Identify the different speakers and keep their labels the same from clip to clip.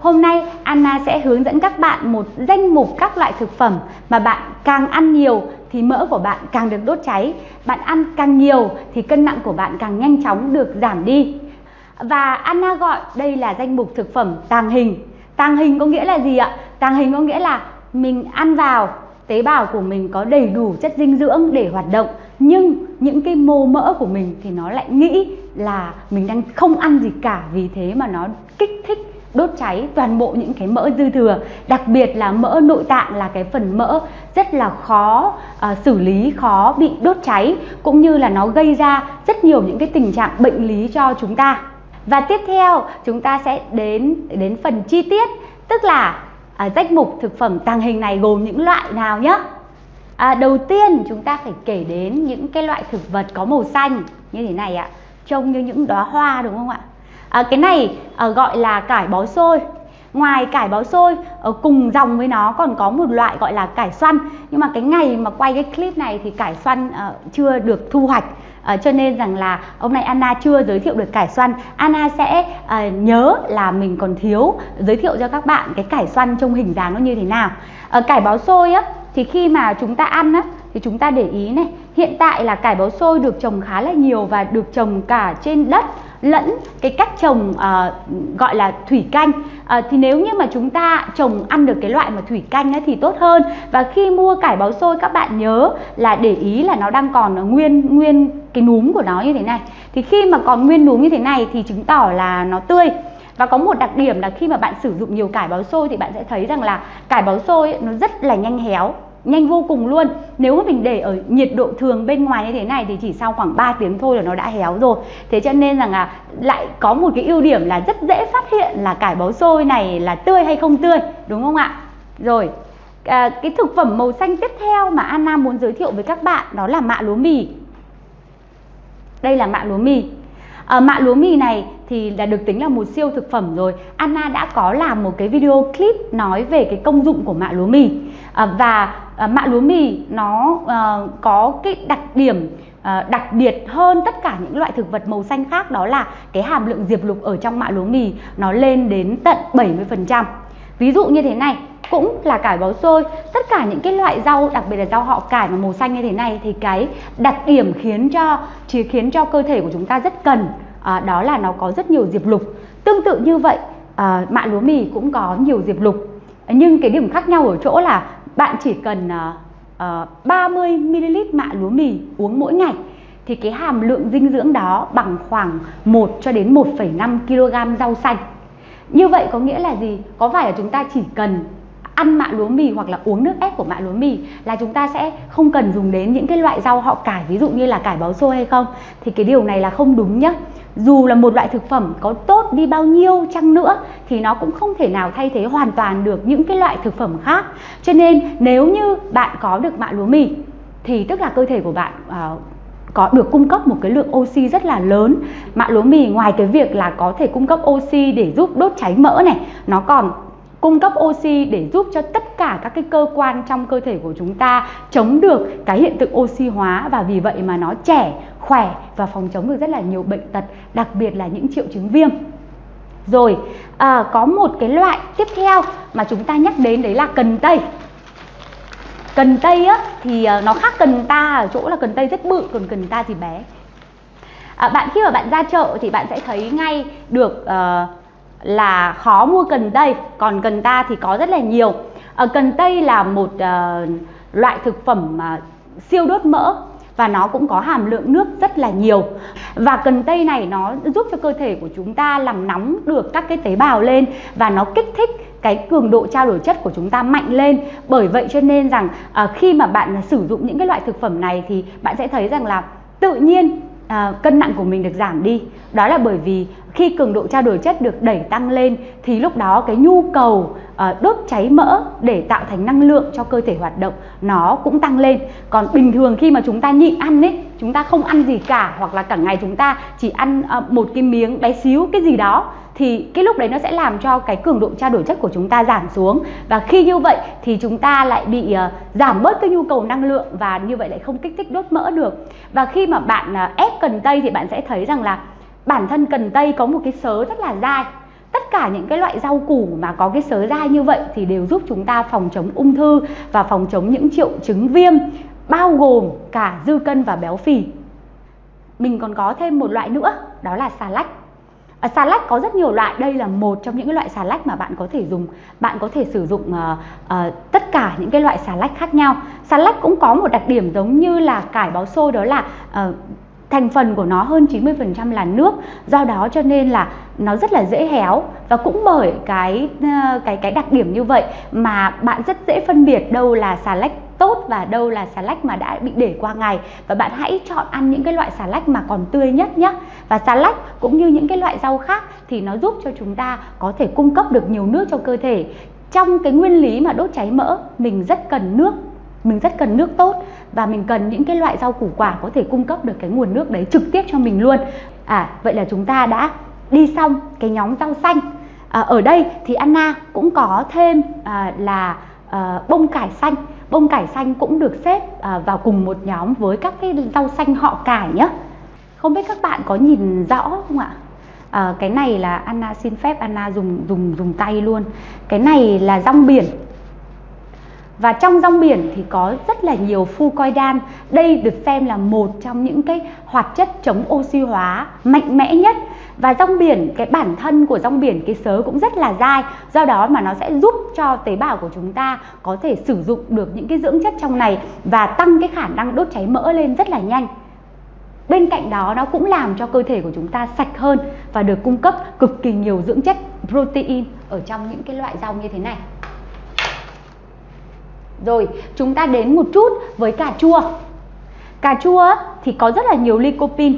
Speaker 1: Hôm nay, Anna sẽ hướng dẫn các bạn một danh mục các loại thực phẩm mà bạn càng ăn nhiều thì mỡ của bạn càng được đốt cháy. Bạn ăn càng nhiều thì cân nặng của bạn càng nhanh chóng được giảm đi. Và Anna gọi đây là danh mục thực phẩm tàng hình. Tàng hình có nghĩa là gì ạ? Tàng hình có nghĩa là mình ăn vào, tế bào của mình có đầy đủ chất dinh dưỡng để hoạt động, nhưng những cái mô mỡ của mình thì nó lại nghĩ là mình đang không ăn gì cả vì thế mà nó kích thích đốt cháy toàn bộ những cái mỡ dư thừa. Đặc biệt là mỡ nội tạng là cái phần mỡ rất là khó uh, xử lý khó bị đốt cháy cũng như là nó gây ra rất nhiều những cái tình trạng bệnh lý cho chúng ta. Và tiếp theo chúng ta sẽ đến đến phần chi tiết tức là uh, danh mục thực phẩm tàng hình này gồm những loại nào nhé À, đầu tiên chúng ta phải kể đến những cái loại thực vật có màu xanh như thế này ạ. Trông như những đóa hoa đúng không ạ? À, cái này à, gọi là cải bó xôi. Ngoài cải bó xôi ở cùng dòng với nó còn có một loại gọi là cải xoăn. Nhưng mà cái ngày mà quay cái clip này thì cải xoăn uh, chưa được thu hoạch. Uh, cho nên rằng là hôm nay Anna chưa giới thiệu được cải xoăn. Anna sẽ uh, nhớ là mình còn thiếu giới thiệu cho các bạn cái cải xoăn trong hình dáng nó như thế nào. Uh, cải bó xôi á thì khi mà chúng ta ăn á thì chúng ta để ý này hiện tại là cải bó xôi được trồng khá là nhiều và được trồng cả trên đất lẫn cái cách trồng uh, gọi là thủy canh. Uh, thì nếu như mà chúng ta trồng ăn được cái loại mà thủy canh ấy, thì tốt hơn. Và khi mua cải báo xôi các bạn nhớ là để ý là nó đang còn nguyên nguyên cái núm của nó như thế này. Thì khi mà còn nguyên núm như thế này thì chứng tỏ là nó tươi. Và có một đặc điểm là khi mà bạn sử dụng nhiều cải báo xôi thì bạn sẽ thấy rằng là cải báo xôi ấy, nó rất là nhanh héo nhanh vô cùng luôn. Nếu mà mình để ở nhiệt độ thường bên ngoài như thế này thì chỉ sau khoảng 3 tiếng thôi là nó đã héo rồi. Thế cho nên rằng là lại có một cái ưu điểm là rất dễ phát hiện là cải bó xôi này là tươi hay không tươi đúng không ạ? Rồi à, cái thực phẩm màu xanh tiếp theo mà Anna muốn giới thiệu với các bạn đó là mạ lúa mì. Đây là mạ lúa mì. Ờ, à, mạ lúa mì này thì là được tính là một siêu thực phẩm rồi. Anna đã có làm một cái video clip nói về cái công dụng của mạ lúa mì. À, và ờ, à, mạ lúa mì nó à, có cái đặc điểm à, đặc biệt hơn tất cả những loại thực vật màu xanh khác đó là cái hàm lượng diệp lục ở trong mạ lúa mì nó lên đến tận 70% ví dụ như thế này cũng là cải bó xôi. Tất cả những cái loại rau đặc biệt là rau họ cải mà màu xanh như thế này thì cái đặc điểm khiến cho chỉ khiến cho cơ thể của chúng ta rất cần à, đó là nó có rất nhiều diệp lục. Tương tự như vậy à, mạ lúa mì cũng có nhiều diệp lục. Nhưng cái điểm khác nhau ở chỗ là bạn chỉ cần à, à, uh, 30 ml mạ lúa mì uống mỗi ngày thì cái hàm lượng dinh dưỡng đó bằng khoảng 1 cho đến 1,5 kg rau xanh. Như vậy có nghĩa là gì? Có phải là chúng ta chỉ cần ăn mạ lúa mì hoặc là uống nước ép của mạ lúa mì là chúng ta sẽ không cần dùng đến những cái loại rau họ cải ví dụ như là cải báo xôi hay không? Thì cái điều này là không đúng nhá. Dù là một loại thực phẩm có tốt đi bao nhiêu chăng nữa thì nó cũng không thể nào thay thế hoàn toàn được những cái loại thực phẩm khác. Cho nên nếu như bạn có được mạ lúa mì thì tức là cơ thể của bạn uh, có được cung cấp một cái lượng oxy rất là lớn mạ lúa mì ngoài cái việc là có thể cung cấp oxy để giúp đốt cháy mỡ này nó còn cung cấp oxy để giúp cho tất cả các cái cơ quan trong cơ thể của chúng ta chống được cái hiện tượng oxy hóa và vì vậy mà nó trẻ, khỏe và phòng chống được rất là nhiều bệnh tật, đặc biệt là những triệu chứng viêm. Rồi, à, có một cái loại tiếp theo mà chúng ta nhắc đến đấy là cần tây. Cần tây á thì ờ, nó khác cần ta ở chỗ là cần tây rất bự còn cần ta thì bé. À, bạn khi mà bạn ra chợ thì bạn sẽ thấy ngay được uh, là khó mua cần tây còn cần ta thì có rất là nhiều à, cần tây là một uh, loại thực phẩm uh, siêu đốt mỡ và nó cũng có hàm lượng nước rất là nhiều. Và cần tây này nó giúp cho cơ thể của chúng ta làm nóng được các cái tế bào lên và nó kích thích cái cường độ trao đổi chất của chúng ta mạnh lên. Bởi vậy cho nên rằng à, khi mà bạn sử dụng những cái loại thực phẩm này thì bạn sẽ thấy rằng là tự nhiên à, cân nặng của mình được giảm đi. Đó là bởi vì khi cường độ trao đổi chất được đẩy tăng lên thì lúc đó cái nhu cầu ờ, đốt cháy mỡ để tạo thành năng lượng cho cơ thể hoạt động nó cũng tăng lên. Còn bình thường khi mà chúng ta nhịn ăn ấy chúng ta không ăn gì cả hoặc là cả ngày chúng ta chỉ ăn ờ, một cái miếng bé xíu cái gì đó thì cái lúc đấy nó sẽ làm cho cái cường độ trao đổi chất của chúng ta giảm xuống. Và khi như vậy thì chúng ta lại bị uh, giảm bớt cái nhu cầu năng lượng và như vậy lại không kích thích đốt mỡ được. Và khi mà bạn uh, ép cần tây thì bạn sẽ thấy rằng là bản thân cần tây có một cái sớ rất là dai. Tất cả những cái loại rau củ mà có cái sớ dai như vậy thì đều giúp chúng ta phòng chống ung thư và phòng chống những triệu chứng viêm bao gồm cả dư cân và béo phì. Mình còn có thêm một loại nữa đó là xà lách. À, xà lách có rất nhiều loại. Đây là một trong những cái loại xà lách mà bạn có thể dùng. Bạn có thể sử dụng uh, uh, tất cả những cái loại xà lách khác nhau. Xà lách cũng có một đặc điểm giống như là cải báo xôi đó là uh, thành phần của nó hơn 90% là nước. Do đó cho nên là nó rất là dễ héo và cũng bởi cái ờ, cái cái đặc điểm như vậy mà bạn rất dễ phân biệt đâu là xà lách tốt và đâu là xà lách mà đã bị để qua ngày. Và bạn hãy chọn ăn những cái loại xà lách mà còn tươi nhất nhé và xà lách cũng như những cái loại rau khác thì nó giúp cho chúng ta có thể cung cấp được nhiều nước cho cơ thể. Trong cái nguyên lý mà đốt cháy mỡ, mình rất cần nước, mình rất cần nước tốt và mình cần những cái loại rau củ quả có thể cung cấp được cái nguồn nước đấy trực tiếp cho mình luôn. À vậy là chúng ta đã đi xong cái nhóm rau xanh. À, ở đây thì Anna cũng có thêm à, là à, bông cải xanh. Bông cải xanh cũng được xếp à, vào cùng một nhóm với các cái rau xanh họ cải nhé không biết các bạn có nhìn rõ không ạ? À, cái này là Anna xin phép Anna dùng dùng dùng tay luôn. Cái này là rong biển và trong rong biển thì có rất là nhiều fucoidan đây được xem là một trong những cái hoạt chất chống oxy hóa mạnh mẽ nhất. Và rong biển, cái bản thân của rong biển, cái sớ cũng rất là dai. Do đó mà nó sẽ giúp cho tế bào của chúng ta có thể sử dụng được những cái dưỡng chất trong này và tăng cái khả năng đốt cháy mỡ lên rất là nhanh. Bên cạnh đó, nó cũng làm cho cơ thể của chúng ta sạch hơn và được cung cấp cực kỳ nhiều dưỡng chất protein ở trong những cái loại rau như thế này rồi, chúng ta đến một chút với cà chua. Cà chua thì có rất là nhiều lycopene.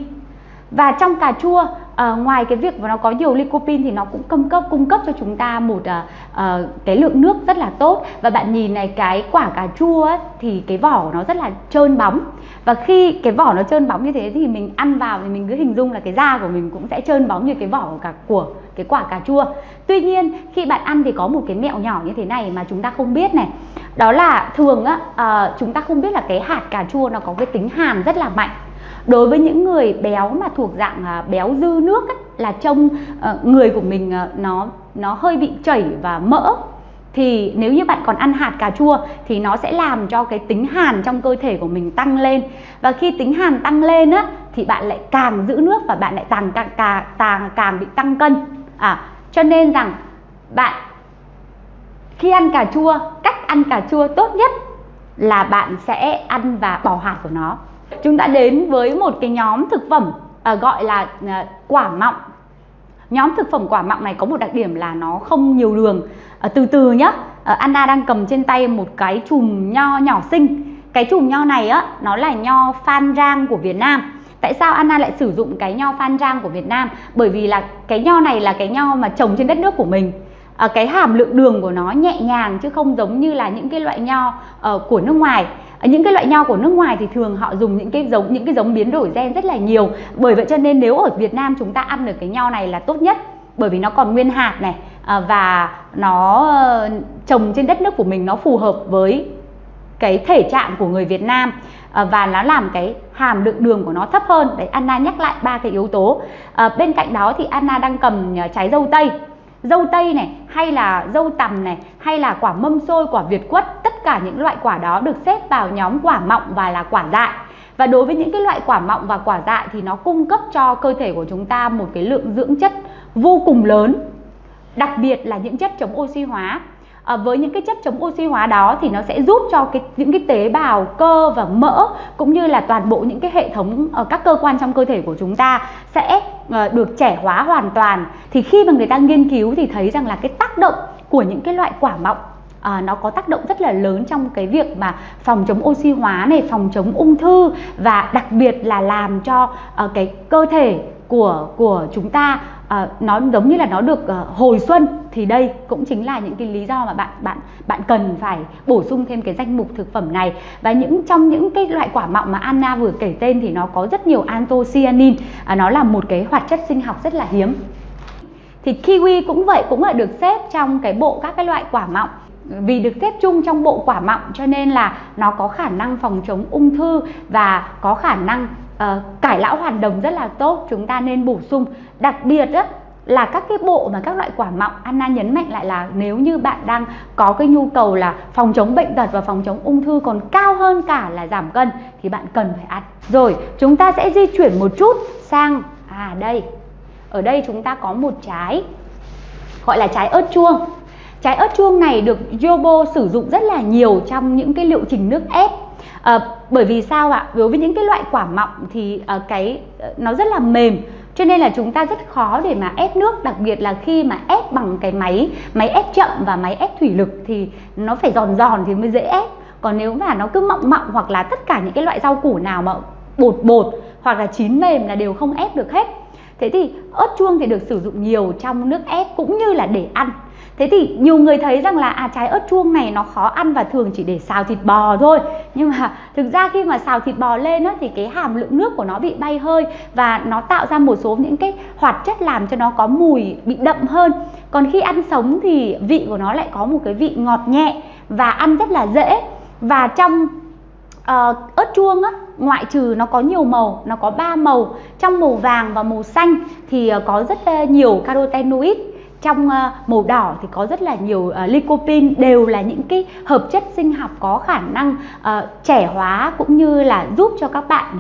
Speaker 1: Và trong cà chua à, ngoài cái việc mà nó có nhiều lycopene thì nó cũng cung cấp cung cấp cho chúng ta một à, à, cái lượng nước rất là tốt. Và bạn nhìn này cái quả cà chua ấy, thì cái vỏ của nó rất là trơn bóng. Và khi cái vỏ nó trơn bóng như thế thì mình ăn vào thì mình cứ hình dung là cái da của mình cũng sẽ trơn bóng như cái vỏ của cả của cái quả cà chua. Tuy nhiên khi bạn ăn thì có một cái mẹo nhỏ như thế này mà chúng ta không biết này. Đó là thường á à, chúng ta không biết là cái hạt cà chua nó có cái tính hàn rất là mạnh đối với những người béo mà thuộc dạng à, béo dư nước ấy, là trông ờ, người của mình ờ, nó nó hơi bị chảy và mỡ. Thì nếu như bạn còn ăn hạt cà chua thì nó sẽ làm cho cái tính hàn trong cơ thể của mình tăng lên. Và khi tính hàn tăng lên á thì bạn lại càng giữ nước và bạn lại càng càng càng càng, càng bị tăng cân. À cho nên rằng bạn khi ăn cà chua cách ăn cà chua tốt nhất là bạn sẽ ăn và bỏ hạt của nó chúng ta đến với một cái nhóm thực phẩm à, gọi là à, quả mọng. Nhóm thực phẩm quả mọng này có một đặc điểm là nó không nhiều đường. À, từ từ nhá. À, Anna đang cầm trên tay một cái chùm nho nhỏ xinh. Cái chùm nho này á nó là nho phan rang của Việt Nam. Tại sao Anna lại sử dụng cái nho phan rang của Việt Nam? Bởi vì là cái nho này là cái nho mà trồng trên đất nước của mình à, cái hàm lượng đường của nó nhẹ nhàng chứ không giống như là những cái loại nho uh, của nước ngoài. À, những cái loại nho của nước ngoài thì thường họ dùng những cái giống những cái giống biến đổi gen rất là nhiều. Bởi vậy cho nên nếu ở Việt Nam chúng ta ăn được cái nho này là tốt nhất bởi vì nó còn nguyên hạt này à, và nó uh, trồng trên đất nước của mình nó phù hợp với cái thể trạng của người Việt Nam à, và nó làm cái hàm lượng đường của nó thấp hơn. Đấy Anna nhắc lại ba cái yếu tố. À, bên cạnh đó thì Anna đang cầm trái dâu tây dâu tây này, hay là dâu tằm này, hay là quả mâm xôi, quả việt quất, tất cả những loại quả đó được xếp vào nhóm quả mọng và là quả dại. Và đối với những cái loại quả mọng và quả dại thì nó cung cấp cho cơ thể của chúng ta một cái lượng dưỡng chất vô cùng lớn, đặc biệt là những chất chống oxy hóa à, với những cái chất chống oxy hóa đó thì nó sẽ giúp cho cái những cái tế bào cơ và mỡ cũng như là toàn bộ những cái hệ thống ở các cơ quan trong cơ thể của chúng ta sẽ ờ, được trẻ hóa hoàn toàn. Thì khi mà người ta nghiên cứu thì thấy rằng là cái tác động của những cái loại quả mọng à, nó có tác động rất là lớn trong cái việc mà phòng chống oxy hóa này phòng chống ung thư và đặc biệt là làm cho uh, cái cơ thể của của chúng ta à, nó giống như là nó được à, hồi xuân thì đây cũng chính là những cái lý do mà bạn bạn bạn cần phải bổ sung thêm cái danh mục thực phẩm này. Và những trong những cái loại quả mọng mà Anna vừa kể tên thì nó có rất nhiều anthocyanin à, nó là một cái hoạt chất sinh học rất là hiếm. Thì kiwi cũng vậy cũng là được xếp trong cái bộ các cái loại quả mọng. Vì được xếp chung trong bộ quả mọng cho nên là nó có khả năng phòng chống ung thư và có khả năng uh, cải lão hoàn đồng rất là tốt chúng ta nên bổ sung. Đặc biệt á, là các cái bộ mà các loại quả mọng Anna nhấn mạnh lại là nếu như bạn đang có cái nhu cầu là phòng chống bệnh tật và phòng chống ung thư còn cao hơn cả là giảm cân thì bạn cần phải ăn. Rồi chúng ta sẽ di chuyển một chút sang à đây. Ở đây chúng ta có một trái gọi là trái ớt chuông. Trái ớt chuông này được Yobo sử dụng rất là nhiều trong những cái liệu trình nước ép à, bởi vì sao ạ? Đối với những cái loại quả mọng thì à, cái ờ, nó rất là mềm cho nên là chúng ta rất khó để mà ép nước đặc biệt là khi mà ép bằng cái máy máy ép chậm và máy ép thủy lực thì nó phải giòn giòn thì mới dễ ép. Còn nếu mà nó cứ mọng mọng hoặc là tất cả những cái loại rau củ nào mà bột bột hoặc là chín mềm là đều không ép được hết. Thế thì ớt chuông thì được sử dụng nhiều trong nước ép cũng như là để ăn thế thì nhiều người thấy rằng là à trái ớt chuông này nó khó ăn và thường chỉ để xào thịt bò thôi. Nhưng mà thực ra khi mà xào thịt bò lên á, thì cái hàm lượng nước của nó bị bay hơi và nó tạo ra một số những cái hoạt chất làm cho nó có mùi bị đậm hơn. Còn khi ăn sống thì vị của nó lại có một cái vị ngọt nhẹ và ăn rất là dễ. Và trong uh, ớt chuông á, ngoại trừ nó có nhiều màu nó có ba màu trong màu vàng và màu xanh thì ờ, có rất ờ, nhiều carotenoid trong ờ, màu đỏ thì có rất là nhiều ờ, lycopene đều là những cái hợp chất sinh học có khả năng ờ, trẻ hóa cũng như là giúp cho các bạn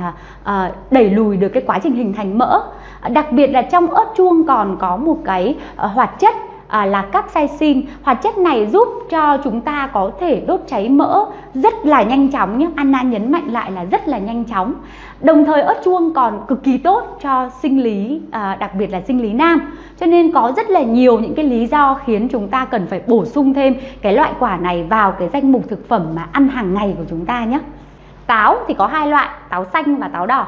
Speaker 1: đẩy lùi được cái quá trình hình thành mỡ. Đặc biệt là trong ớt chuông còn có một cái hoạt chất à, là capsaicin hoạt chất này giúp cho chúng ta có thể đốt cháy mỡ rất là nhanh chóng nhé. Anna nhấn mạnh lại là rất là nhanh chóng. Đồng thời ớt chuông còn cực kỳ tốt cho sinh lý à, đặc biệt là sinh lý nam. Cho nên có rất là nhiều những cái lý do khiến chúng ta cần phải bổ sung thêm cái loại quả này vào cái danh mục thực phẩm mà ăn hàng ngày của chúng ta nhé. Táo thì có hai loại táo xanh và táo đỏ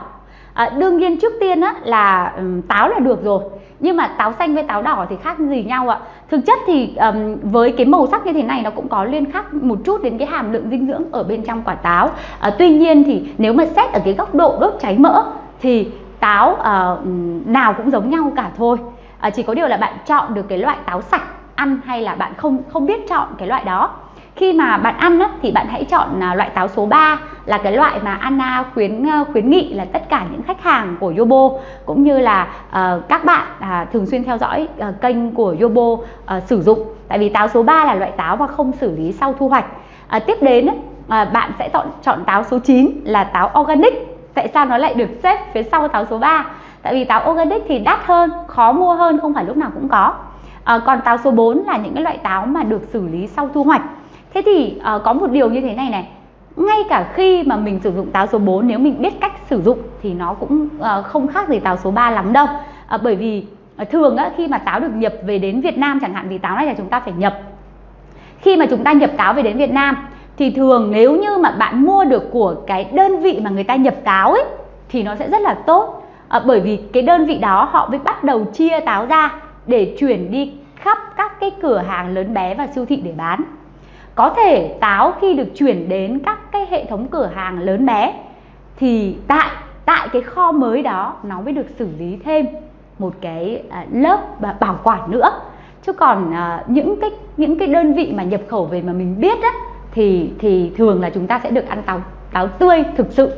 Speaker 1: à, đương nhiên trước tiên á, là um, táo là được rồi. Nhưng mà táo xanh với táo đỏ thì khác gì nhau ạ. Thực chất thì um, với cái màu sắc như thế này nó cũng có liên khác một chút đến cái hàm lượng dinh dưỡng ở bên trong quả táo. À, tuy nhiên thì nếu mà xét ở cái góc độ đốt cháy mỡ thì táo uh, nào cũng giống nhau cả thôi. À, chỉ có điều là bạn chọn được cái loại táo sạch ăn hay là bạn không không biết chọn cái loại đó khi mà bạn ăn á, thì bạn hãy chọn à, loại táo số 3 là cái loại mà Anna khuyến ờ, khuyến nghị là tất cả những khách hàng của Yobo cũng như là uh, các bạn uh, thường xuyên theo dõi uh, kênh của Yobo uh, sử dụng. Tại vì táo số 3 là loại táo mà không xử lý sau thu hoạch. Uh, tiếp đến uh, bạn sẽ chọn chọn táo số 9 là táo organic. Tại sao nó lại được xếp phía sau táo số 3 tại vì táo organic thì đắt hơn khó mua hơn không phải lúc nào cũng có. À, còn táo số 4 là những cái loại táo mà được xử lý sau thu hoạch thế thì uh, có một điều như thế này này. Ngay cả khi mà mình sử dụng táo số 4 nếu mình biết cách sử dụng thì nó cũng uh, không khác gì táo số 3 lắm đâu. Uh, bởi vì uh, thường á, khi mà táo được nhập về đến Việt Nam chẳng hạn vì táo này là chúng ta phải nhập. Khi mà chúng ta nhập táo về đến Việt Nam thì thường nếu như mà bạn mua được của cái đơn vị mà người ta nhập táo ấy thì nó sẽ rất là tốt. À, bởi vì cái đơn vị đó họ mới bắt đầu chia táo ra để chuyển đi khắp các cái cửa hàng lớn bé và siêu thị để bán có thể táo khi được chuyển đến các cái hệ thống cửa hàng lớn bé, thì tại tại cái kho mới đó nó mới được xử lý thêm một cái à, lớp bảo quản nữa. Chứ còn à, những cái những cái đơn vị mà nhập khẩu về mà mình biết á, thì thì thường là chúng ta sẽ được ăn táo táo tươi thực sự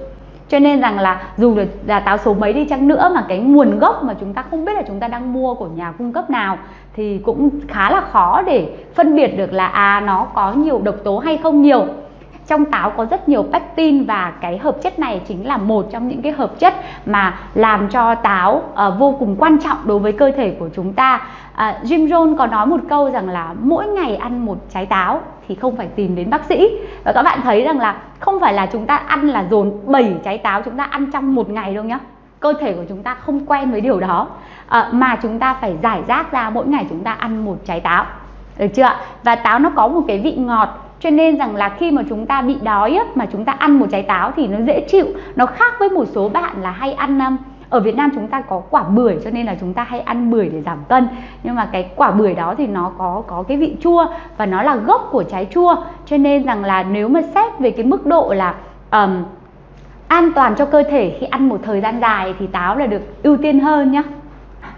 Speaker 1: cho nên rằng là dù là táo số mấy đi chăng nữa mà cái nguồn gốc mà chúng ta không biết là chúng ta đang mua của nhà cung cấp nào thì cũng khá là khó để phân biệt được là à nó có nhiều độc tố hay không nhiều trong táo có rất nhiều pectin và cái hợp chất này chính là một trong những cái hợp chất mà làm cho táo uh, vô cùng quan trọng đối với cơ thể của chúng ta. Uh, Jim Rohn có nói một câu rằng là mỗi ngày ăn một trái táo thì không phải tìm đến bác sĩ. Và các bạn thấy rằng là không phải là chúng ta ăn là dồn 7 trái táo chúng ta ăn trong một ngày đâu nhá. Cơ thể của chúng ta không quen với điều đó. À, mà chúng ta phải giải rác ra mỗi ngày chúng ta ăn một trái táo. Được chưa và táo nó có một cái vị ngọt cho nên rằng là khi mà chúng ta bị đói á, mà chúng ta ăn một trái táo thì nó dễ chịu. Nó khác với một số bạn là hay ăn um, ở Việt Nam chúng ta có quả bưởi cho nên là chúng ta hay ăn bưởi để giảm cân. Nhưng mà cái quả bưởi đó thì nó có có cái vị chua và nó là gốc của trái chua. Cho nên rằng là nếu mà xét về cái mức độ là um, an toàn cho cơ thể khi ăn một thời gian dài thì táo là được ưu tiên hơn nhá.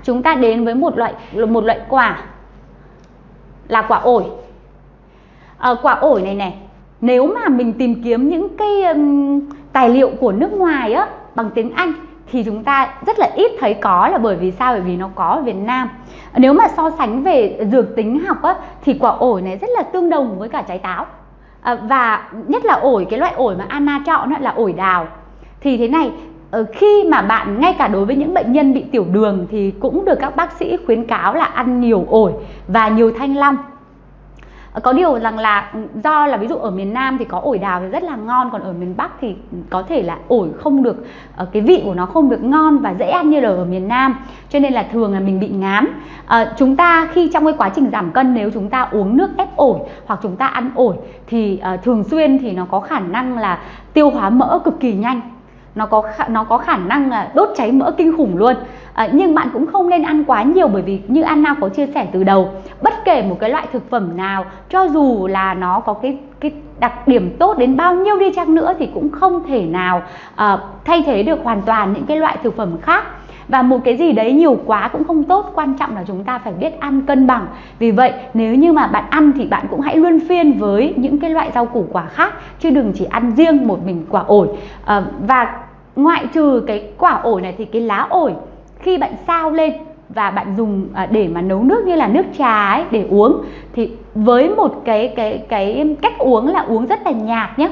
Speaker 1: Chúng ta đến với một loại một loại quả là quả ổi à, quả ổi này này nếu mà mình tìm kiếm những cái um, tài liệu của nước ngoài á bằng tiếng Anh thì chúng ta rất là ít thấy có là bởi vì sao? Bởi vì nó có ở Việt Nam. Nếu mà so sánh về dược tính học á, thì quả ổi này rất là tương đồng với cả trái táo. À, và nhất là ổi cái loại ổi mà Anna chọn là ổi đào. Thì thế này ờ, khi mà bạn ngay cả đối với những bệnh nhân bị tiểu đường thì cũng được các bác sĩ khuyến cáo là ăn nhiều ổi và nhiều thanh long. Ờ, có điều rằng là ừ, do là ví dụ ở miền Nam thì có ổi đào thì rất là ngon còn ở miền Bắc thì có thể là ổi không được ờ, cái vị của nó không được ngon và dễ ăn như là ở miền Nam. Cho nên là thường là mình bị ngán. À, chúng ta khi trong cái quá trình giảm cân nếu chúng ta uống nước ép ổi hoặc chúng ta ăn ổi thì uh, thường xuyên thì nó có khả năng là tiêu hóa mỡ cực kỳ nhanh nó có nó có khả năng là đốt cháy mỡ kinh khủng luôn. À, nhưng bạn cũng không nên ăn quá nhiều bởi vì như Anna có chia sẻ từ đầu bất kể một cái loại thực phẩm nào cho dù là nó có cái cái đặc điểm tốt đến bao nhiêu đi chăng nữa thì cũng không thể nào uh, thay thế được hoàn toàn những cái loại thực phẩm khác. Và một cái gì đấy nhiều quá cũng không tốt quan trọng là chúng ta phải biết ăn cân bằng. Vì vậy nếu như mà bạn ăn thì bạn cũng hãy luân phiên với những cái loại rau củ quả khác chứ đừng chỉ ăn riêng một mình quả ổi. À, và ngoại trừ cái quả ổi này thì cái lá ổi, khi bạn sao lên và bạn dùng à, để mà nấu nước như là nước trà ấy để uống, thì với một cái cái cái cách uống là uống rất là nhạt nhé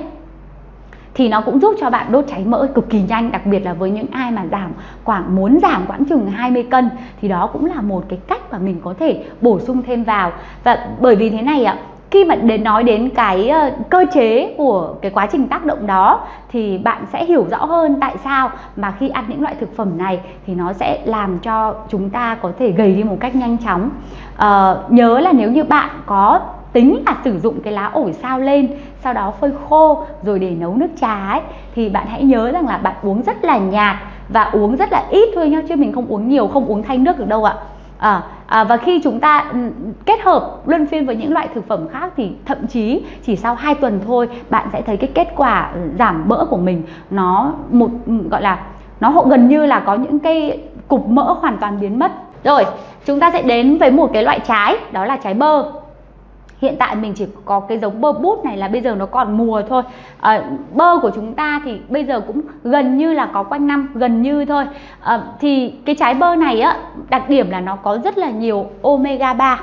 Speaker 1: thì nó cũng giúp cho bạn đốt cháy mỡ cực kỳ nhanh, đặc biệt là với những ai mà giảm khoảng, muốn giảm khoảng chừng 20 cân, thì đó cũng là một cái cách mà mình có thể bổ sung thêm vào. Và bởi vì thế này ạ khi mà đến nói đến cái ờ, cơ chế của cái quá trình tác động đó thì bạn sẽ hiểu rõ hơn tại sao mà khi ăn những loại thực phẩm này thì nó sẽ làm cho chúng ta có thể gầy đi một cách nhanh chóng. À, nhớ là nếu như bạn có tính là sử dụng cái lá ổi sao lên sau đó phơi khô rồi để nấu nước trà ấy thì bạn hãy nhớ rằng là bạn uống rất là nhạt và uống rất là ít thôi nhá chứ mình không uống nhiều không uống thay nước được đâu ạ à, à, và khi chúng ta ừ, kết hợp luân phiên với những loại thực phẩm khác thì thậm chí chỉ sau 2 tuần thôi bạn sẽ thấy cái kết quả giảm mỡ của mình nó một ừ, gọi là nó gần như là có những cái cục mỡ hoàn toàn biến mất. Rồi chúng ta sẽ đến với một cái loại trái đó là trái bơ hiện tại mình chỉ có cái giống bơ bút này là bây giờ nó còn mùa thôi. À, bơ của chúng ta thì bây giờ cũng gần như là có quanh năm gần như thôi. À, thì cái trái bơ này á đặc điểm là nó có rất là nhiều omega 3 à,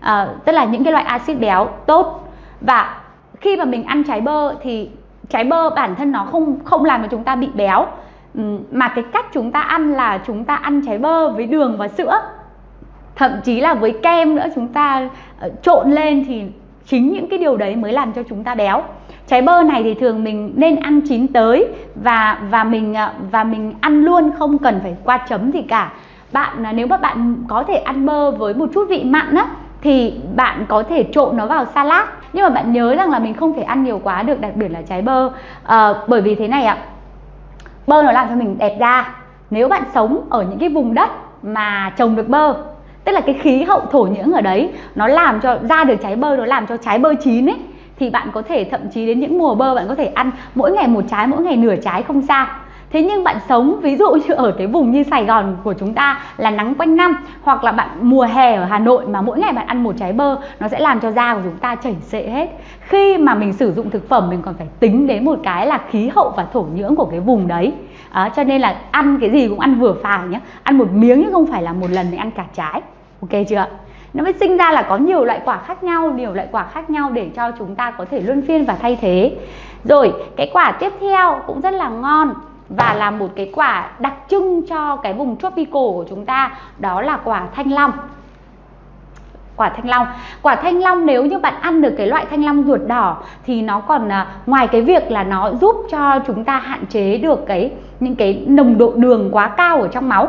Speaker 1: ờ, tức là những cái loại axit béo tốt. Và khi mà mình ăn trái bơ thì trái bơ bản thân nó không không làm cho chúng ta bị béo. Mà cái cách chúng ta ăn là chúng ta ăn trái bơ với đường và sữa thậm chí là với kem nữa chúng ta ờ, trộn lên thì chính những cái điều đấy mới làm cho chúng ta béo. Trái bơ này thì thường mình nên ăn chín tới và và mình ờ, và mình ăn luôn không cần phải qua chấm gì cả. Bạn ờ, nếu mà bạn có thể ăn bơ với một chút vị mặn á thì bạn có thể trộn nó vào salad. Nhưng mà bạn nhớ rằng là mình không thể ăn nhiều quá được đặc biệt là trái bơ. À, bởi vì thế này ạ bơ nó làm cho mình đẹp da. Nếu bạn sống ở những cái vùng đất mà trồng được bơ tức là cái khí hậu thổ nhưỡng ở đấy nó làm cho ra được trái bơ nó làm cho trái bơ chín ấy thì bạn có thể thậm chí đến những mùa bơ bạn có thể ăn mỗi ngày một trái mỗi ngày nửa trái không sao Thế nhưng bạn sống ví dụ như ở cái vùng như Sài Gòn của chúng ta là nắng quanh năm hoặc là bạn mùa hè ở Hà Nội mà mỗi ngày bạn ăn một trái bơ nó sẽ làm cho da của chúng ta chảy xệ hết. Khi mà mình sử dụng thực phẩm mình còn phải tính đến một cái là khí hậu và thổ nhưỡng của cái vùng đấy. À, cho nên là ăn cái gì cũng ăn vừa phải nhé. Ăn một miếng chứ không phải là một lần mình ăn cả trái ok chưa nó mới sinh ra là có nhiều loại quả khác nhau, nhiều loại quả khác nhau để cho chúng ta có thể luân phiên và thay thế. Rồi, cái quả tiếp theo cũng rất là ngon và là một cái quả đặc trưng cho cái vùng tropical của chúng ta, đó là quả thanh long. Quả thanh long. Quả thanh long nếu như bạn ăn được cái loại thanh long ruột đỏ thì nó còn à, ngoài cái việc là nó giúp cho chúng ta hạn chế được cái, những cái nồng độ đường quá cao ở trong máu.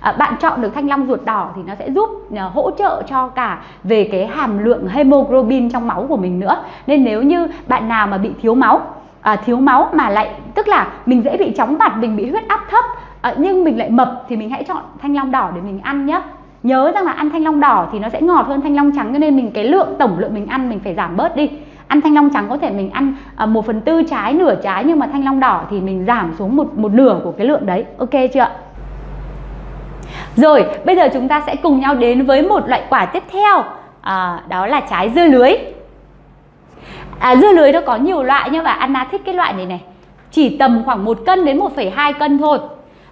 Speaker 1: À, bạn chọn được thanh long ruột đỏ thì nó sẽ giúp à, hỗ trợ cho cả về cái hàm lượng hemoglobin trong máu của mình nữa. Nên nếu như bạn nào mà bị thiếu máu à, thiếu máu mà lại tức là mình dễ bị chóng mặt mình bị huyết áp thấp à, nhưng mình lại mập thì mình hãy chọn thanh long đỏ để mình ăn nhé. Nhớ rằng là ăn thanh long đỏ thì nó sẽ ngọt hơn thanh long trắng cho nên mình cái lượng tổng lượng mình ăn mình phải giảm bớt đi. Ăn thanh long trắng có thể mình ăn à, một phần tư trái nửa trái nhưng mà thanh long đỏ thì mình giảm xuống một một nửa của cái lượng đấy. Ok chưa rồi, bây giờ chúng ta sẽ cùng nhau đến với một loại quả tiếp theo. À, Đó là trái dưa lưới. À, Dưa lưới nó có nhiều loại nhưng mà Anna thích cái loại này này. Chỉ tầm khoảng 1 cân đến 1,2 cân thôi.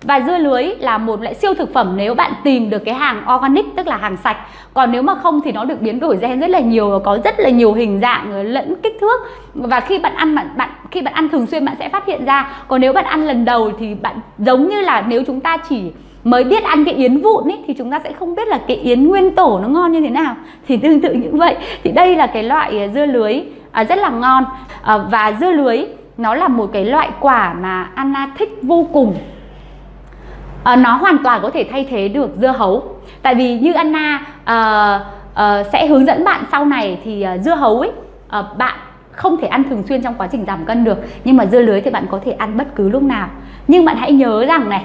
Speaker 1: Và dưa lưới là một loại siêu thực phẩm nếu bạn tìm được cái hàng organic tức là hàng sạch. Còn nếu mà không thì nó được biến đổi gen rất là nhiều và có rất là nhiều hình dạng ờ, lẫn kích thước. Và khi bạn ăn bạn bạn khi bạn ăn thường xuyên bạn sẽ phát hiện ra. Còn nếu bạn ăn lần đầu thì bạn giống như là nếu chúng ta chỉ mới biết ăn cái yến vụn ấy thì chúng ta sẽ không biết là cái yến nguyên tổ nó ngon như thế nào. Thì tương tự như vậy. Thì đây là cái loại à, dưa lưới à, rất là ngon. À, và dưa lưới nó là một cái loại quả mà Anna thích vô cùng. À, nó hoàn toàn có thể thay thế được dưa hấu. Tại vì như Anna à, à, sẽ hướng dẫn bạn sau này thì à, dưa hấu ấy à, bạn không thể ăn thường xuyên trong quá trình giảm cân được. Nhưng mà dưa lưới thì bạn có thể ăn bất cứ lúc nào. Nhưng bạn hãy nhớ rằng này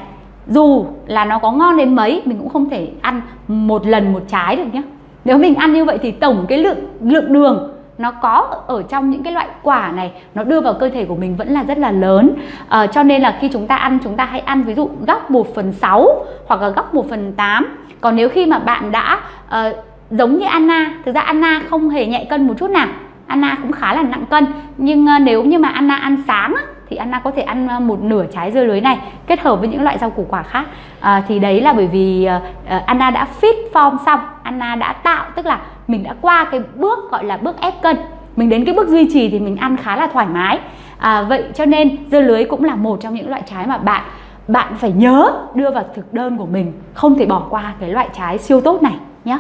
Speaker 1: dù là nó có ngon đến mấy mình cũng không thể ăn một lần một trái được nhé nếu mình ăn như vậy thì tổng cái lượng lượng đường nó có ở trong những cái loại quả này nó đưa vào cơ thể của mình vẫn là rất là lớn. À, cho nên là khi chúng ta ăn chúng ta hãy ăn ví dụ góc 1 phần 6 hoặc là góc 1 phần 8 còn nếu khi mà bạn đã uh, giống như Anna thực ra Anna không hề nhẹ cân một chút nào. Anna cũng khá là nặng cân nhưng uh, nếu như mà Anna ăn sáng á, thì Anna có thể ăn ờ, một nửa trái dưa lưới này kết hợp với những loại rau củ quả khác. À, thì đấy là bởi vì uh, Anna đã fit form xong Anna đã tạo tức là mình đã qua cái bước gọi là bước ép cân. Mình đến cái bước duy trì thì mình ăn khá là thoải mái. À, vậy cho nên dưa lưới cũng là một trong những loại trái mà bạn bạn phải nhớ đưa vào thực đơn của mình không thể bỏ qua cái loại trái siêu tốt này nhé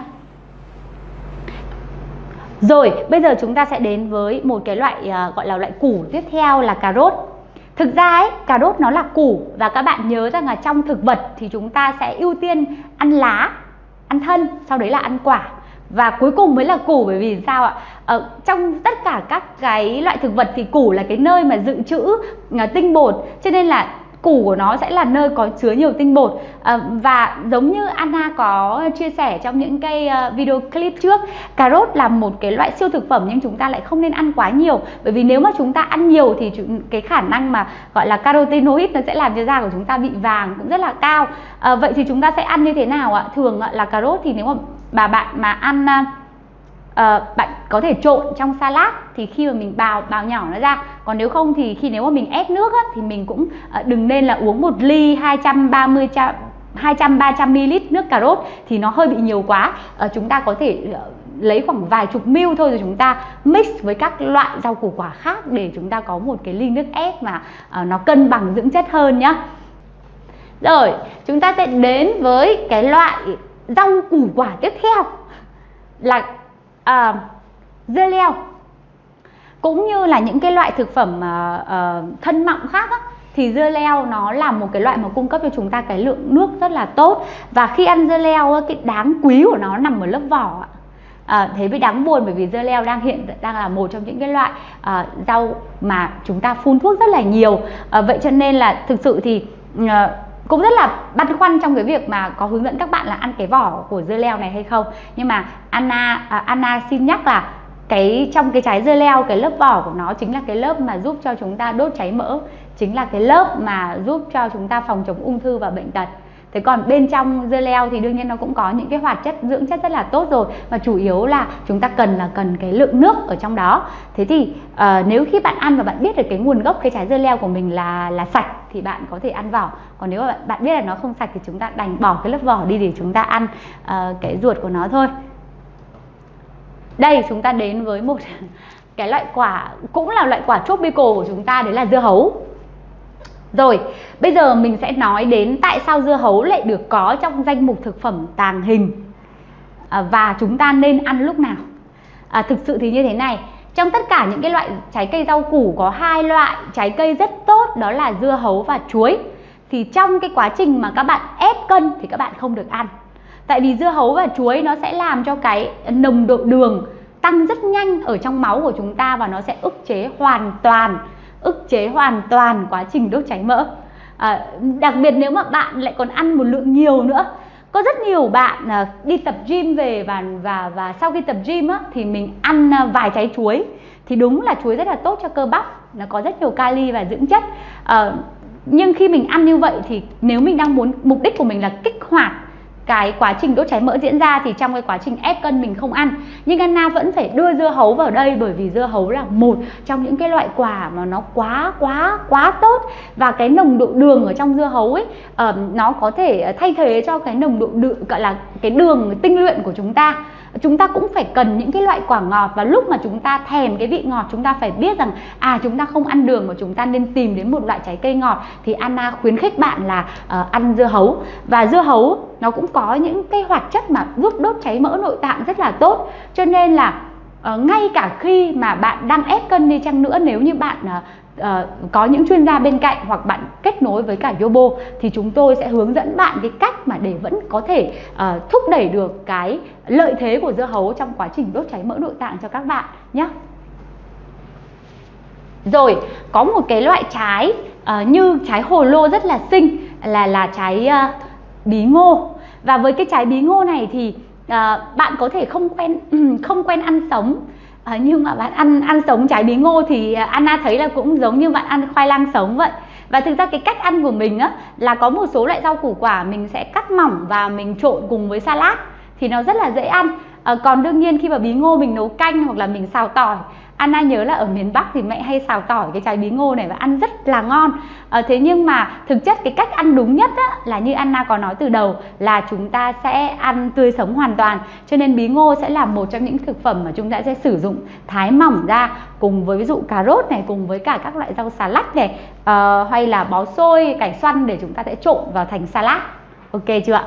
Speaker 1: rồi bây giờ chúng ta sẽ đến với một cái loại uh, gọi là loại củ tiếp theo là cà rốt. Thực ra ấy, cà rốt nó là củ và các bạn nhớ rằng là trong thực vật thì chúng ta sẽ ưu tiên ăn lá, ăn thân, sau đấy là ăn quả. Và cuối cùng mới là củ bởi vì sao ạ? Ờ, trong tất cả các cái loại thực vật thì củ là cái nơi mà dự trữ ờ, tinh bột. Cho nên là củ của nó sẽ là nơi có chứa nhiều tinh bột. À, và giống như Anna có chia sẻ trong những cái ờ, video clip trước cà rốt là một cái loại siêu thực phẩm nhưng chúng ta lại không nên ăn quá nhiều. Bởi vì nếu mà chúng ta ăn nhiều thì cái khả năng mà gọi là carotenoid nó sẽ làm cho da của chúng ta bị vàng cũng rất là cao. À, vậy thì chúng ta sẽ ăn như thế nào ạ? Thường là cà rốt thì nếu mà bà bạn mà ăn uh, bạn có thể trộn trong salad thì khi mà mình bào bào nhỏ nó ra. Còn nếu không thì khi nếu mà mình ép nước á, thì mình cũng ờ, đừng nên là uống một ly 230 trăm 200 300 ml nước cà rốt thì nó hơi bị nhiều quá. À, chúng ta có thể ờ, lấy khoảng vài chục ml thôi rồi chúng ta mix với các loại rau củ quả khác để chúng ta có một cái ly nước ép mà à, nó cân bằng dưỡng chất hơn nhá. Rồi chúng ta sẽ đến với cái loại rau củ quả tiếp theo là à, dưa leo. Cũng như là những cái loại thực phẩm uh, uh, thân mọng khác á, thì dưa leo nó là một cái loại mà cung cấp cho chúng ta cái lượng nước rất là tốt. Và khi ăn dưa leo cái đáng quý của nó nằm ở lớp vỏ à, thế mới đáng buồn bởi vì dưa leo đang hiện đang là một trong những cái loại à, rau mà chúng ta phun thuốc rất là nhiều. À, vậy cho nên là thực sự thì à, cũng rất là băn khoăn trong cái việc mà có hướng dẫn các bạn là ăn cái vỏ của dưa leo này hay không. Nhưng mà Anna à, Anna xin nhắc là cái trong cái trái dưa leo cái lớp vỏ của nó chính là cái lớp mà giúp cho chúng ta đốt cháy mỡ chính là cái lớp mà giúp cho chúng ta phòng chống ung thư và bệnh tật. Thế còn bên trong dưa leo thì đương nhiên nó cũng có những cái hoạt chất dưỡng chất rất là tốt rồi mà chủ yếu là chúng ta cần là cần cái lượng nước ở trong đó. Thế thì uh, nếu khi bạn ăn và bạn biết được cái nguồn gốc cái trái dưa leo của mình là là sạch thì bạn có thể ăn vỏ. Còn nếu mà bạn, bạn biết là nó không sạch thì chúng ta đành bỏ cái lớp vỏ đi để chúng ta ăn uh, cái ruột của nó thôi đây chúng ta đến với một cái loại quả cũng là loại quả tropical của chúng ta đấy là dưa hấu rồi, bây giờ mình sẽ nói đến tại sao dưa hấu lại được có trong danh mục thực phẩm tàng hình à, và chúng ta nên ăn lúc nào. À, thực sự thì như thế này, trong tất cả những cái loại trái cây rau củ có hai loại trái cây rất tốt đó là dưa hấu và chuối. Thì trong cái quá trình mà các bạn ép cân thì các bạn không được ăn. Tại vì dưa hấu và chuối nó sẽ làm cho cái nồng độ đường tăng rất nhanh ở trong máu của chúng ta và nó sẽ ức chế hoàn toàn ức chế hoàn toàn quá trình đốt cháy mỡ. À, đặc biệt nếu mà bạn lại còn ăn một lượng nhiều nữa. Có rất nhiều bạn à, đi tập gym về và và và sau khi tập gym á, thì mình ăn à, vài trái chuối. Thì đúng là chuối rất là tốt cho cơ bắp nó có rất nhiều kali và dưỡng chất. À, nhưng khi mình ăn như vậy thì nếu mình đang muốn mục đích của mình là kích hoạt cái quá trình đốt cháy mỡ diễn ra thì trong cái quá trình ép cân mình không ăn. Nhưng Anna vẫn phải đưa dưa hấu vào đây bởi vì dưa hấu là một trong những cái loại quả mà nó quá quá quá tốt. Và cái nồng độ đường ở trong dưa hấu ấy uh, nó có thể thay thế cho cái nồng độ đường gọi là cái đường tinh luyện của chúng ta chúng ta cũng phải cần những cái loại quả ngọt và lúc mà chúng ta thèm cái vị ngọt chúng ta phải biết rằng à chúng ta không ăn đường mà chúng ta nên tìm đến một loại trái cây ngọt thì Anna khuyến khích bạn là uh, ăn dưa hấu. Và dưa hấu nó cũng có những cái hoạt chất mà giúp đốt cháy mỡ nội tạng rất là tốt. Cho nên là uh, ngay cả khi mà bạn đang ép cân đi chăng nữa nếu như bạn uh, uh, có những chuyên gia bên cạnh hoặc bạn kết nối với cả Yobo thì chúng tôi sẽ hướng dẫn bạn cái cách mà để vẫn có thể uh, thúc đẩy được cái lợi thế của dưa hấu trong quá trình đốt cháy mỡ nội tạng cho các bạn nhé. Rồi, có một cái loại trái uh, như trái hồ lô rất là xinh là là trái uh, bí ngô. Và với cái trái bí ngô này thì uh, bạn có thể không quen không quen ăn sống à, nhưng mà bạn ăn ăn sống trái bí ngô thì ờ, Anna thấy là cũng giống như bạn ăn khoai lang sống vậy. Và thực ra cái cách ăn của mình á là có một số loại rau củ quả mình sẽ cắt mỏng và mình trộn cùng với salad thì nó rất là dễ ăn. À, còn đương nhiên khi mà bí ngô mình nấu canh hoặc là mình xào tỏi Anna nhớ là ở miền Bắc thì mẹ hay xào tỏi cái trái bí ngô này và ăn rất là ngon. À, thế nhưng mà thực chất cái cách ăn đúng nhất á, là như Anna có nói từ đầu là chúng ta sẽ ăn tươi sống hoàn toàn. Cho nên bí ngô sẽ là một trong những thực phẩm mà chúng ta sẽ sử dụng thái mỏng ra cùng với ví dụ cà rốt này cùng với cả các loại rau xà lách này à, hay là bó xôi cải xoăn để chúng ta sẽ trộn vào thành salad. Ok chưa ạ?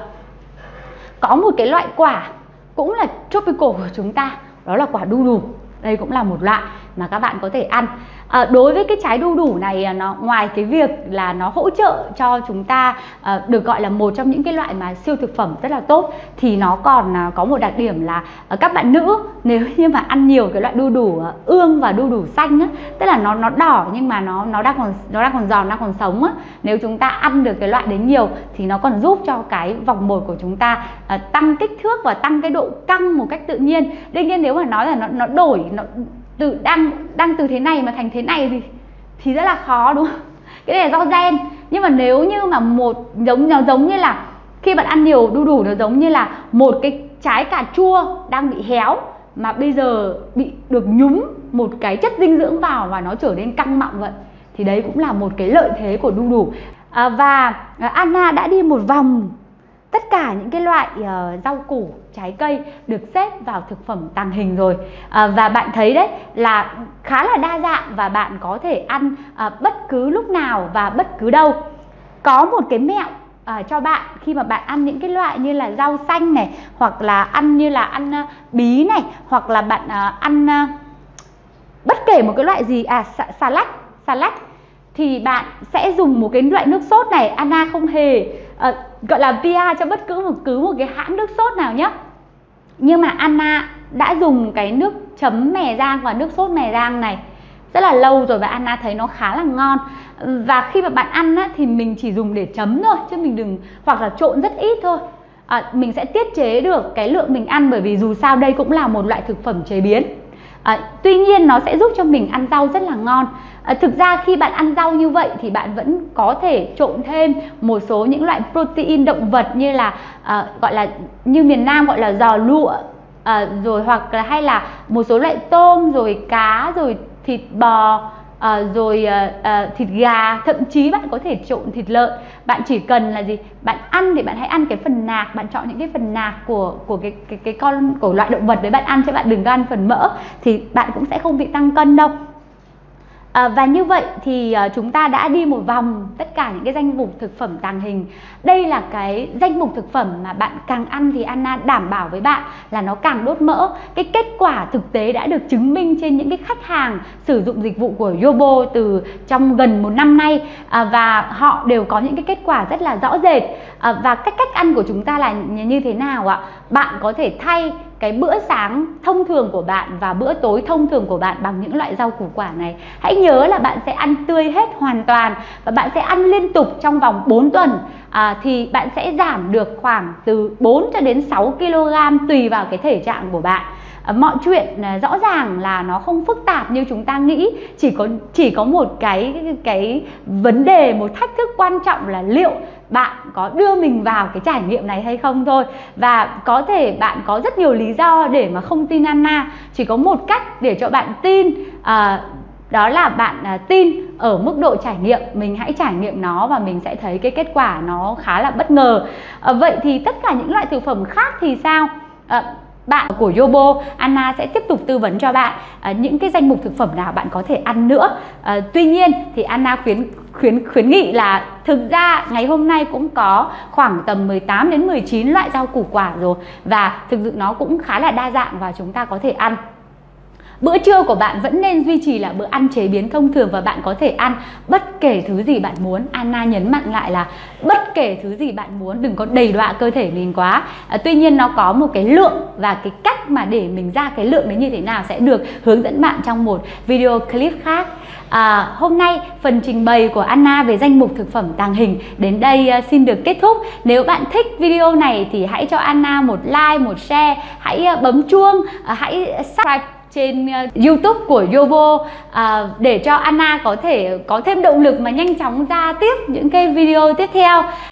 Speaker 1: Có một cái loại quả cũng là tropical của chúng ta đó là quả đu đủ đây cũng là một loại mà các bạn có thể ăn. À, đối với cái trái đu đủ này à, nó ngoài cái việc là nó hỗ trợ cho chúng ta à, được gọi là một trong những cái loại mà siêu thực phẩm rất là tốt thì nó còn à, có một đặc điểm là à, các bạn nữ nếu như mà ăn nhiều cái loại đu đủ à, ương và đu đủ xanh á tức là nó nó đỏ nhưng mà nó nó đang còn nó đang còn giòn đang còn sống á nếu chúng ta ăn được cái loại đấy nhiều thì nó còn giúp cho cái vòng mồi của chúng ta à, tăng kích thước và tăng cái độ căng một cách tự nhiên. Đương nhiên nếu mà nói là nó nó đổi nó từ đang đang từ thế này mà thành thế này thì thì rất là khó đúng không? Cái này là do gen. Nhưng mà nếu như mà một giống nó giống như là khi bạn ăn nhiều đu đủ nó giống như là một cái trái cà chua đang bị héo mà bây giờ bị được nhúng một cái chất dinh dưỡng vào và nó trở nên căng mọng vậy thì đấy cũng là một cái lợi thế của đu đủ. À, và à, Anna đã đi một vòng tất cả những cái loại uh, rau củ trái cây được xếp vào thực phẩm tàng hình rồi. À, và bạn thấy đấy là khá là đa dạng và bạn có thể ăn à, bất cứ lúc nào và bất cứ đâu. Có một cái mẹo à, cho bạn khi mà bạn ăn những cái loại như là rau xanh này hoặc là ăn như là ăn à, bí này hoặc là bạn à, ăn à, bất kể một cái loại gì à xà lách xà lách thì bạn sẽ dùng một cái loại nước sốt này Anna không hề uh, gọi là PR cho bất cứ một cứ một cái hãng nước sốt nào nhé nhưng mà Anna đã dùng cái nước chấm mè rang và nước sốt mè rang này rất là lâu rồi và Anna thấy nó khá là ngon. Và khi mà bạn ăn á, thì mình chỉ dùng để chấm thôi chứ mình đừng hoặc là trộn rất ít thôi. À, mình sẽ tiết chế được cái lượng mình ăn bởi vì dù sao đây cũng là một loại thực phẩm chế biến à, tuy nhiên nó sẽ giúp cho mình ăn rau rất là ngon. À, thực ra khi bạn ăn rau như vậy thì bạn vẫn có thể trộn thêm một số những loại protein động vật như là à, gọi là như miền Nam gọi là giò lụa à, rồi hoặc là hay là một số loại tôm rồi cá rồi thịt bò à, rồi à, à, thịt gà thậm chí bạn có thể trộn thịt lợn. Bạn chỉ cần là gì? Bạn ăn thì bạn hãy ăn cái phần nạc. Bạn chọn những cái phần nạc của của cái cái cái con của loại động vật đấy bạn ăn chứ bạn đừng ăn phần mỡ thì bạn cũng sẽ không bị tăng cân đâu. À, và như vậy thì uh, chúng ta đã đi một vòng tất cả những cái danh mục thực phẩm tàng hình. Đây là cái danh mục thực phẩm mà bạn càng ăn thì Anna đảm bảo với bạn là nó càng đốt mỡ. Cái kết quả thực tế đã được chứng minh trên những cái khách hàng sử dụng dịch vụ của Yobo từ trong gần một năm nay à, và họ đều có những cái kết quả rất là rõ rệt. À, và cách cách ăn của chúng ta là như thế nào ạ? Bạn có thể thay cái bữa sáng thông thường của bạn và bữa tối thông thường của bạn bằng những loại rau củ quả này. Hãy nhớ là bạn sẽ ăn tươi hết hoàn toàn và bạn sẽ ăn liên tục trong vòng 4 tuần. À, thì bạn sẽ giảm được khoảng từ 4 cho đến 6 kg tùy vào cái thể trạng của bạn. À, mọi chuyện à, rõ ràng là nó không phức tạp như chúng ta nghĩ. Chỉ có chỉ có một cái cái vấn đề một thách thức quan trọng là liệu bạn có đưa mình vào cái trải nghiệm này hay không thôi. Và có thể bạn có rất nhiều lý do để mà không tin Anna. Chỉ có một cách để cho bạn tin à, đó là bạn à, tin ở mức độ trải nghiệm. Mình hãy trải nghiệm nó và mình sẽ thấy cái kết quả nó khá là bất ngờ. À, vậy thì tất cả những loại thực phẩm khác thì sao? À, bạn của Yobo Anna sẽ tiếp tục tư vấn cho bạn à, những cái danh mục thực phẩm nào bạn có thể ăn nữa. À, tuy nhiên thì Anna khuyến khuyến khuyến nghị là thực ra ngày hôm nay cũng có khoảng tầm 18 đến 19 loại rau củ quả rồi và thực sự nó cũng khá là đa dạng và chúng ta có thể ăn. Bữa trưa của bạn vẫn nên duy trì là bữa ăn chế biến thông thường và bạn có thể ăn bất kể thứ gì bạn muốn. Anna nhấn mạnh lại là bất kể thứ gì bạn muốn, đừng có đầy đọa cơ thể mình quá. À, tuy nhiên nó có một cái lượng và cái cách mà để mình ra cái lượng đấy như thế nào sẽ được hướng dẫn bạn trong một video clip khác. À, hôm nay phần trình bày của Anna về danh mục thực phẩm tàng hình đến đây à, xin được kết thúc. Nếu bạn thích video này thì hãy cho Anna một like, một share, hãy à, bấm chuông, à, hãy subscribe trên ờ, YouTube của Yobo à, để cho Anna có thể có thêm động lực mà nhanh chóng ra tiếp những cái video tiếp theo.